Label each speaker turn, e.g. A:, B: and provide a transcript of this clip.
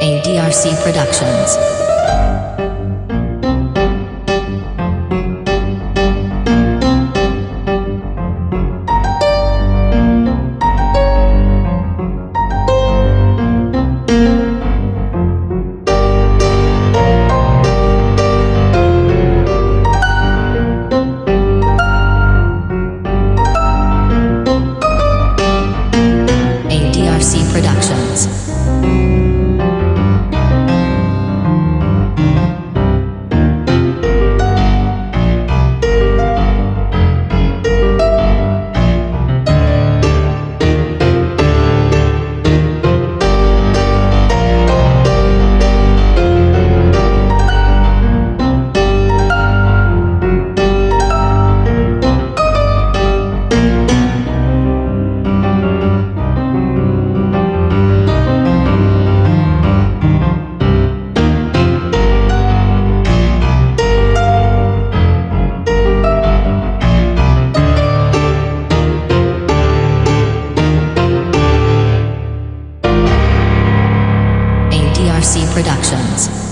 A: ADRC Productions. ADRC Productions. ADRC Productions.